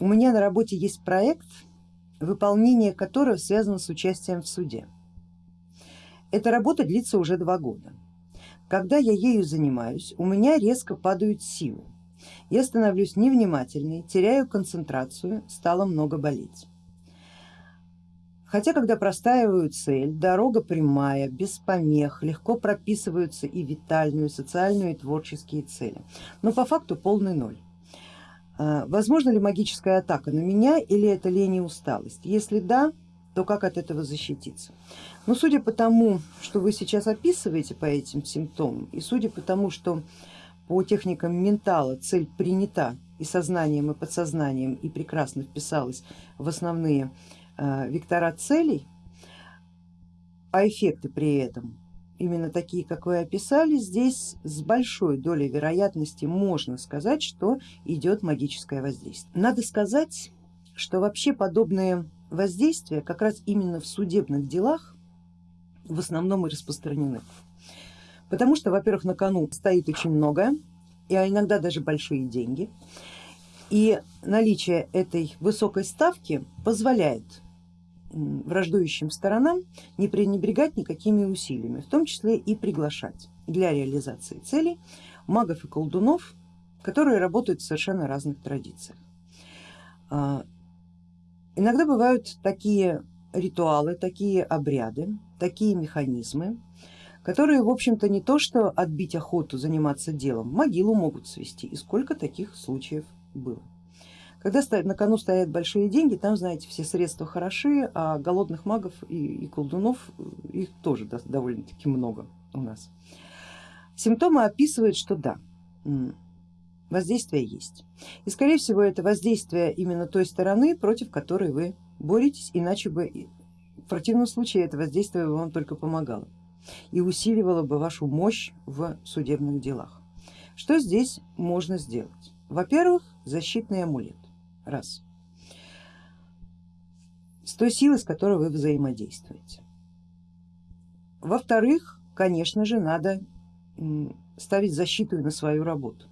у меня на работе есть проект, выполнение которого связано с участием в суде. Эта работа длится уже два года. Когда я ею занимаюсь, у меня резко падают силы. Я становлюсь невнимательной, теряю концентрацию, стало много болеть. Хотя, когда простаиваю цель, дорога прямая, без помех, легко прописываются и витальную, социальную и творческие цели. Но по факту полный ноль. А, возможно ли магическая атака на меня или это лень и усталость? Если да, то как от этого защититься? Ну, судя по тому, что вы сейчас описываете по этим симптомам, и судя по тому, что по техникам ментала цель принята и сознанием, и подсознанием, и прекрасно вписалась в основные э, вектора целей, а эффекты при этом именно такие, как вы описали, здесь с большой долей вероятности можно сказать, что идет магическое воздействие. Надо сказать, что вообще подобные воздействия как раз именно в судебных делах в основном и распространены. Потому что, во-первых, на кону стоит очень многое, и а иногда даже большие деньги. И наличие этой высокой ставки позволяет враждующим сторонам не пренебрегать никакими усилиями, в том числе и приглашать для реализации целей магов и колдунов, которые работают в совершенно разных традициях. А, иногда бывают такие ритуалы, такие обряды, такие механизмы, которые в общем-то не то что отбить охоту заниматься делом, могилу могут свести и сколько таких случаев было. Когда на кону стоят большие деньги, там, знаете, все средства хороши, а голодных магов и, и колдунов их тоже довольно-таки много у нас. Симптомы описывают, что да, воздействие есть. И скорее всего это воздействие именно той стороны, против которой вы боретесь, иначе бы в противном случае это воздействие вам только помогало и усиливало бы вашу мощь в судебных делах. Что здесь можно сделать? Во-первых, защитный амулет раз. С той силой, с которой вы взаимодействуете. Во-вторых, конечно же, надо ставить защиту на свою работу.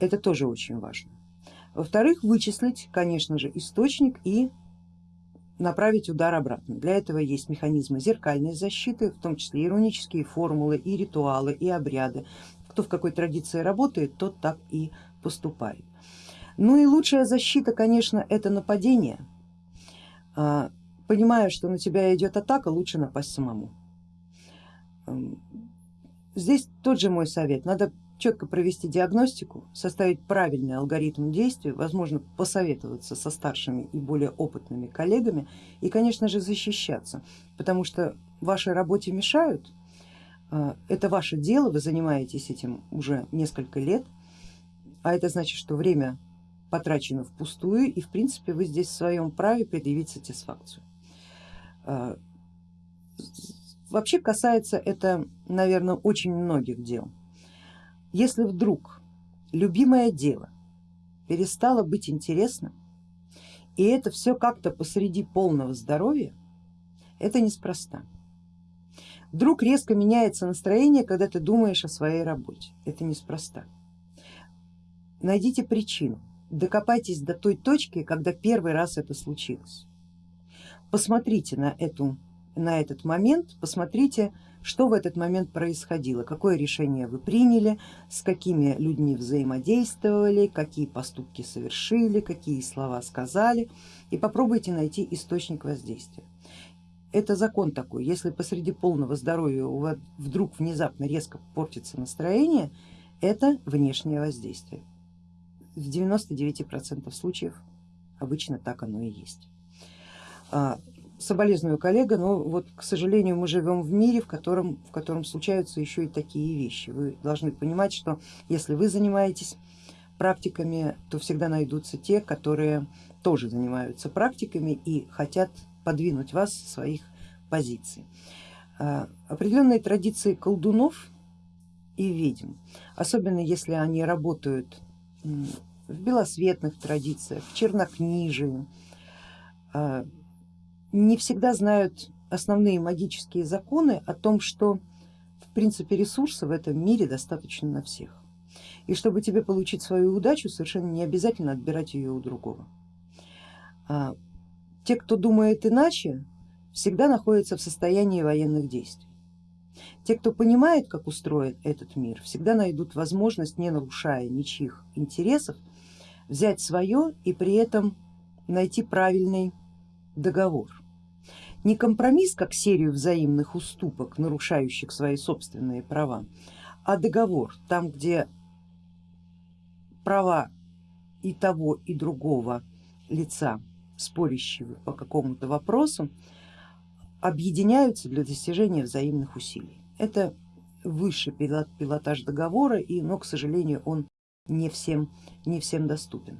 Это тоже очень важно. Во-вторых, вычислить, конечно же, источник и направить удар обратно. Для этого есть механизмы зеркальной защиты, в том числе иронические формулы, и ритуалы, и обряды. Кто в какой традиции работает, тот так и поступает. Ну и лучшая защита, конечно, это нападение. А, понимая, что на тебя идет атака, лучше напасть самому. Здесь тот же мой совет, надо четко провести диагностику, составить правильный алгоритм действий, возможно посоветоваться со старшими и более опытными коллегами и конечно же защищаться, потому что вашей работе мешают, а, это ваше дело, вы занимаетесь этим уже несколько лет, а это значит, что время потрачено впустую и в принципе вы здесь в своем праве предъявить сатисфакцию. А, вообще касается это, наверное, очень многих дел. Если вдруг любимое дело перестало быть интересным, и это все как-то посреди полного здоровья, это неспроста. Вдруг резко меняется настроение, когда ты думаешь о своей работе, это неспроста. Найдите причину, докопайтесь до той точки, когда первый раз это случилось. Посмотрите на, эту, на этот момент, посмотрите, что в этот момент происходило, какое решение вы приняли, с какими людьми взаимодействовали, какие поступки совершили, какие слова сказали и попробуйте найти источник воздействия. Это закон такой, если посреди полного здоровья у вас вдруг внезапно резко портится настроение, это внешнее воздействие в 99% случаев обычно так оно и есть. А, соболезную коллега, но вот к сожалению мы живем в мире, в котором, в котором случаются еще и такие вещи. Вы должны понимать, что если вы занимаетесь практиками, то всегда найдутся те, которые тоже занимаются практиками и хотят подвинуть вас с своих позиций. А, определенные традиции колдунов и ведьм, особенно если они работают в белосветных традициях, в чернокнижии, а, не всегда знают основные магические законы о том, что в принципе ресурсов в этом мире достаточно на всех. И чтобы тебе получить свою удачу, совершенно не обязательно отбирать ее у другого. А, те, кто думает иначе, всегда находятся в состоянии военных действий. Те, кто понимает, как устроен этот мир, всегда найдут возможность, не нарушая ничьих интересов, взять свое и при этом найти правильный договор. Не компромисс, как серию взаимных уступок, нарушающих свои собственные права, а договор, там где права и того и другого лица, спорящего по какому-то вопросу, объединяются для достижения взаимных усилий. Это высший пилотаж договора, и, но, к сожалению, он не всем, не всем доступен.